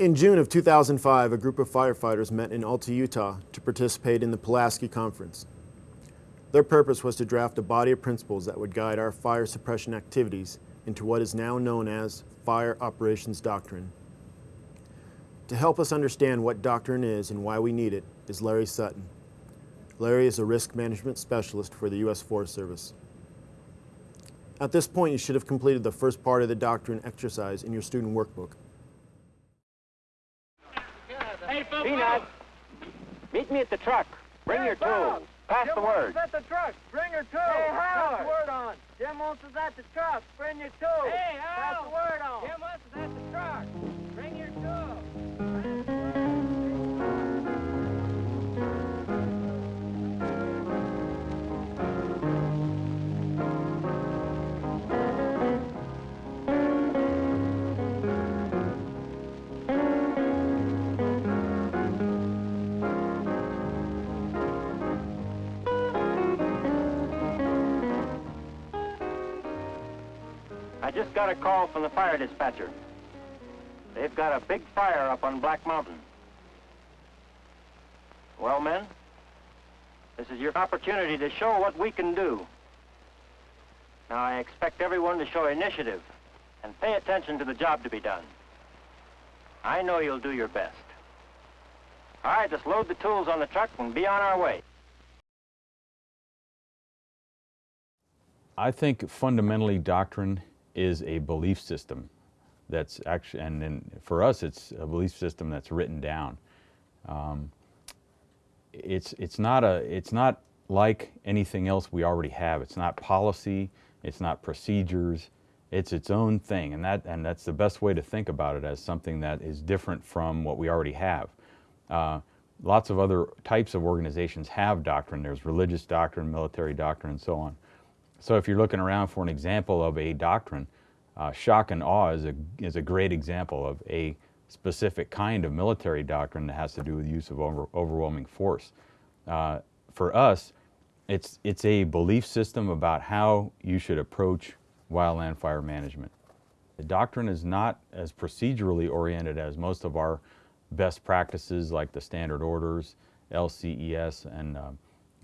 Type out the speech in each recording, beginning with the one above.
In June of 2005, a group of firefighters met in Alta, Utah to participate in the Pulaski Conference. Their purpose was to draft a body of principles that would guide our fire suppression activities into what is now known as Fire Operations Doctrine. To help us understand what doctrine is and why we need it is Larry Sutton. Larry is a risk management specialist for the U.S. Forest Service. At this point, you should have completed the first part of the doctrine exercise in your student workbook. Hey, Peanut, meet me at the truck. Bring hey, your tools. Pass Jim the word. at the truck. Bring your tools. Hey, Howard. Pass the word on. Jim wants us at the truck. Bring your tools. Hey, Pass the word on. Jim wants us at the truck. Bring your tools. Just got a call from the fire dispatcher. They've got a big fire up on Black Mountain. Well, men, this is your opportunity to show what we can do. Now, I expect everyone to show initiative and pay attention to the job to be done. I know you'll do your best. All right, let's load the tools on the truck and be on our way. I think fundamentally doctrine is a belief system that's actually, and, and for us it's a belief system that's written down. Um, it's, it's, not a, it's not like anything else we already have. It's not policy, it's not procedures, it's its own thing. And, that, and that's the best way to think about it as something that is different from what we already have. Uh, lots of other types of organizations have doctrine. There's religious doctrine, military doctrine, and so on. So if you're looking around for an example of a doctrine, uh, shock and awe is a, is a great example of a specific kind of military doctrine that has to do with use of over, overwhelming force. Uh, for us, it's, it's a belief system about how you should approach wildland fire management. The doctrine is not as procedurally oriented as most of our best practices like the standard orders, LCES, and uh,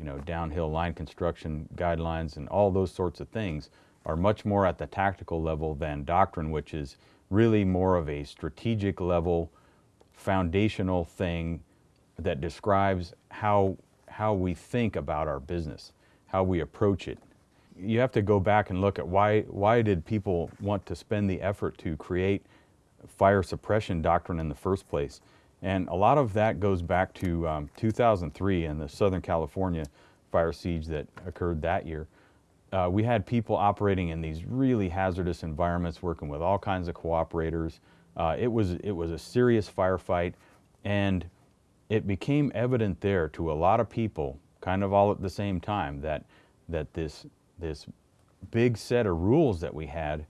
you know, downhill line construction guidelines and all those sorts of things are much more at the tactical level than doctrine, which is really more of a strategic level, foundational thing that describes how, how we think about our business, how we approach it. You have to go back and look at why, why did people want to spend the effort to create fire suppression doctrine in the first place. And a lot of that goes back to um, 2003 and the Southern California fire siege that occurred that year. Uh, we had people operating in these really hazardous environments, working with all kinds of cooperators. Uh, it, was, it was a serious firefight, and it became evident there to a lot of people, kind of all at the same time, that, that this, this big set of rules that we had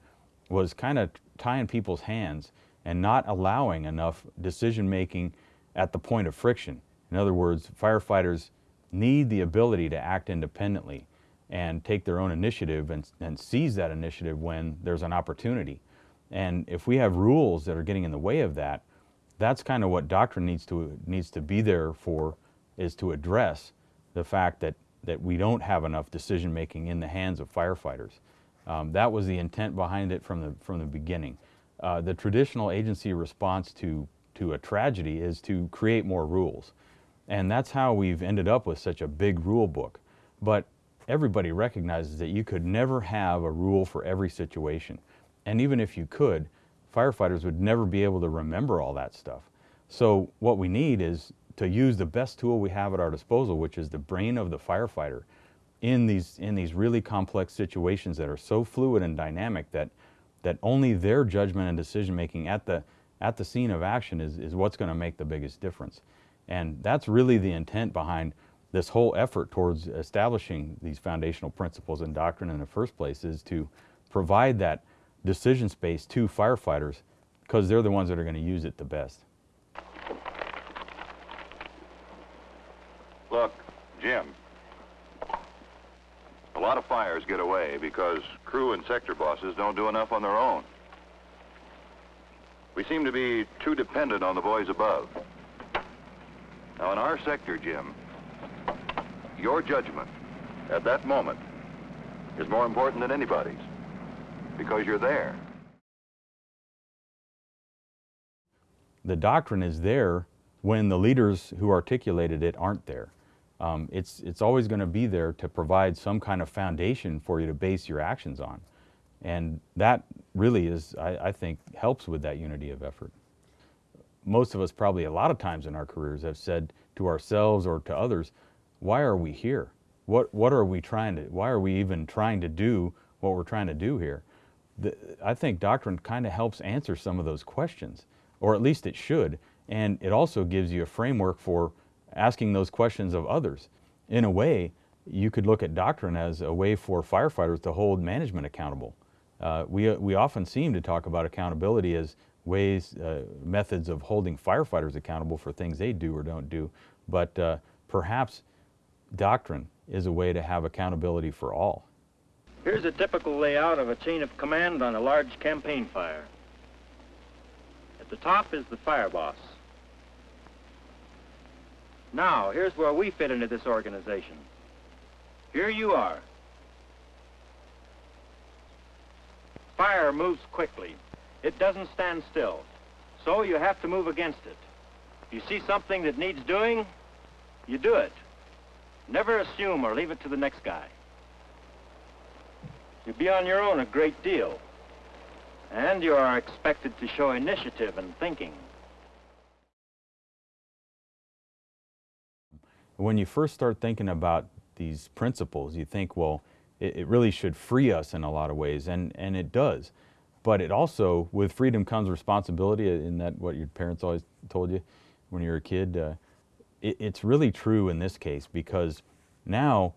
was kind of tying people's hands and not allowing enough decision making at the point of friction. In other words, firefighters need the ability to act independently and take their own initiative and, and seize that initiative when there's an opportunity. And if we have rules that are getting in the way of that, that's kind of what doctrine needs to, needs to be there for, is to address the fact that, that we don't have enough decision making in the hands of firefighters. Um, that was the intent behind it from the, from the beginning. Uh, the traditional agency response to, to a tragedy is to create more rules. And that's how we've ended up with such a big rule book. But everybody recognizes that you could never have a rule for every situation. And even if you could, firefighters would never be able to remember all that stuff. So what we need is to use the best tool we have at our disposal, which is the brain of the firefighter in these, in these really complex situations that are so fluid and dynamic that, that only their judgment and decision making at the, at the scene of action is, is what's going to make the biggest difference. And that's really the intent behind this whole effort towards establishing these foundational principles and doctrine in the first place is to provide that decision space to firefighters because they're the ones that are going to use it the best. Look, Jim, a lot of fires get away because crew and sector bosses don't do enough on their own. We seem to be too dependent on the boys above. Now, in our sector, Jim, your judgment at that moment is more important than anybody's because you're there. the doctrine is there when the leaders who articulated it aren't there. Um, it's, it's always going to be there to provide some kind of foundation for you to base your actions on. And that really is, I, I think, helps with that unity of effort. Most of us probably a lot of times in our careers have said to ourselves or to others, why are we here? What, what are we trying to, why are we even trying to do what we're trying to do here? The, I think doctrine kind of helps answer some of those questions or at least it should. And it also gives you a framework for asking those questions of others. In a way, you could look at doctrine as a way for firefighters to hold management accountable. Uh, we, we often seem to talk about accountability as ways, uh, methods of holding firefighters accountable for things they do or don't do. But uh, perhaps doctrine is a way to have accountability for all. Here's a typical layout of a chain of command on a large campaign fire. At the top is the fire boss. Now, here's where we fit into this organization. Here you are. Fire moves quickly. It doesn't stand still. So you have to move against it. You see something that needs doing, you do it. Never assume or leave it to the next guy. You'll be on your own a great deal. And you are expected to show initiative and thinking. When you first start thinking about these principles, you think, well, it, it, really should free us in a lot of ways, and, and it does. But it also, with freedom comes responsibility, in that what your parents always told you when you were a kid. Uh, it, it's really true in this case because now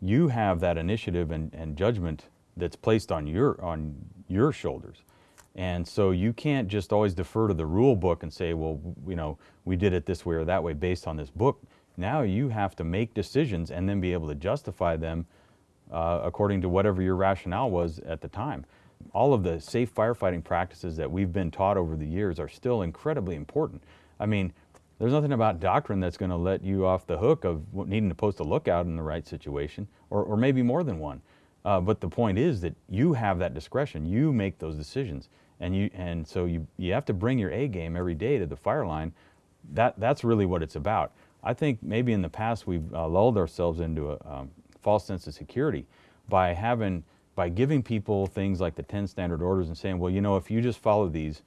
you have that initiative and, and judgment that's placed on your, on your shoulders. And so you can't just always defer to the rule book and say, well, you know, we did it this way or that way based on this book. Now you have to make decisions and then be able to justify them uh, according to whatever your rationale was at the time. All of the safe firefighting practices that we've been taught over the years are still incredibly important. I mean, there's nothing about doctrine that's going to let you off the hook of needing to post a lookout in the right situation, or, or maybe more than one. Uh, but the point is that you have that discretion. You make those decisions. And, you, and so you, you have to bring your A game every day to the fire line. That, that's really what it's about. I think maybe in the past we've uh, lulled ourselves into a um, false sense of security by having, by giving people things like the 10 standard orders and saying, well, you know, if you just follow these,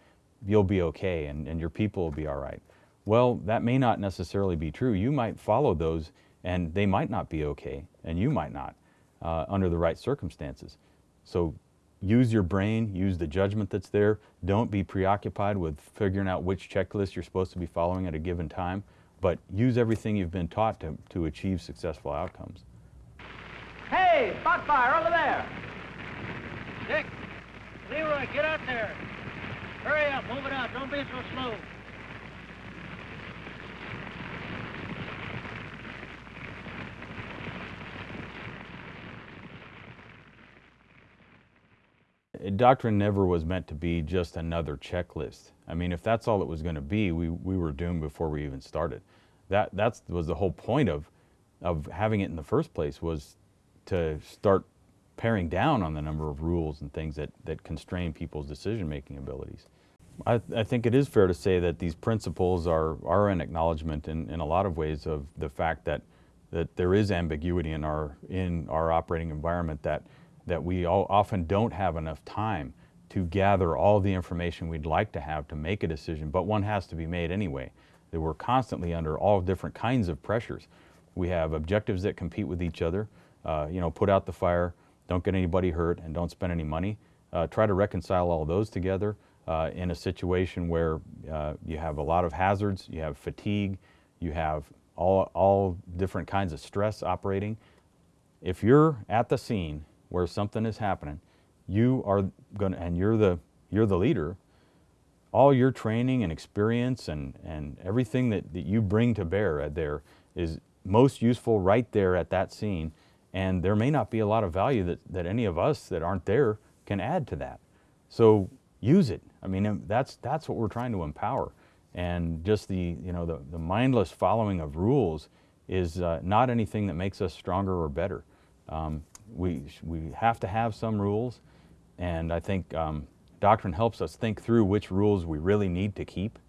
you'll be okay and, and your people will be all right. Well, that may not necessarily be true. You might follow those and they might not be okay and you might not uh, under the right circumstances. So use your brain, use the judgment that's there. Don't be preoccupied with figuring out which checklist you're supposed to be following at a given time, but use everything you've been taught to, to achieve successful outcomes. Hey, spot fire over there. Dick, Leroy, get out there. Hurry up, move it out. Don't be so slow. Doctrine never was meant to be just another checklist. I mean, if that's all it was going to be, we, we were doomed before we even started. That that's, was the whole point of, of having it in the first place was to start paring down on the number of rules and things that, that constrain people's decision-making abilities. I, I, think it is fair to say that these principles are, are an acknowledgement in, in a lot of ways of the fact that, that there is ambiguity in our, in our operating environment that that we often don't have enough time to gather all the information we'd like to have to make a decision, but one has to be made anyway. That we're constantly under all different kinds of pressures. We have objectives that compete with each other. Uh, you know, put out the fire, don't get anybody hurt, and don't spend any money. Uh, try to reconcile all those together uh, in a situation where uh, you have a lot of hazards, you have fatigue, you have all, all different kinds of stress operating. If you're at the scene where something is happening, you are going to, and you're the, you're the leader, all your training and experience and, and everything that, that you bring to bear there is most useful right there at that scene. And there may not be a lot of value that, that any of us that aren't there can add to that. So use it. I mean, that's, that's what we're trying to empower. And just the, you know, the, the mindless following of rules is uh, not anything that makes us stronger or better. Um, we, we have to have some rules, and I think um, doctrine helps us think through which rules we really need to keep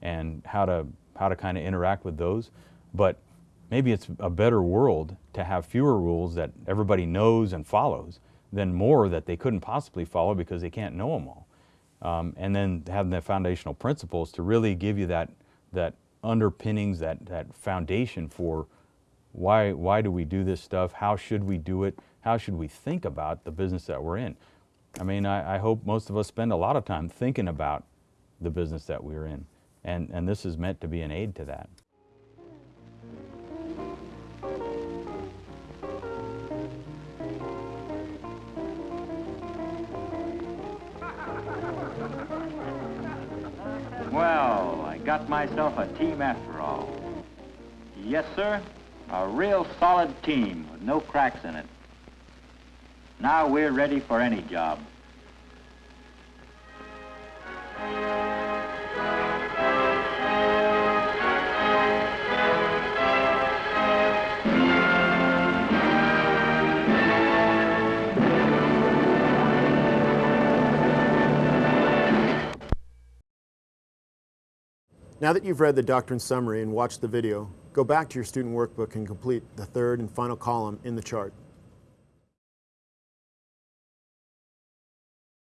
and how to, how to kind of interact with those. But maybe it's a better world to have fewer rules that everybody knows and follows than more that they couldn't possibly follow because they can't know them all. Um, and then having the foundational principles to really give you that, that underpinnings, that, that foundation for why, why do we do this stuff? How should we do it? How should we think about the business that we're in? I mean, I, I hope most of us spend a lot of time thinking about the business that we're in. And, and this is meant to be an aid to that. Well, I got myself a team after all. Yes, sir. A real solid team with no cracks in it. Now we're ready for any job. Now that you've read the doctrine summary and watched the video, go back to your student workbook and complete the third and final column in the chart.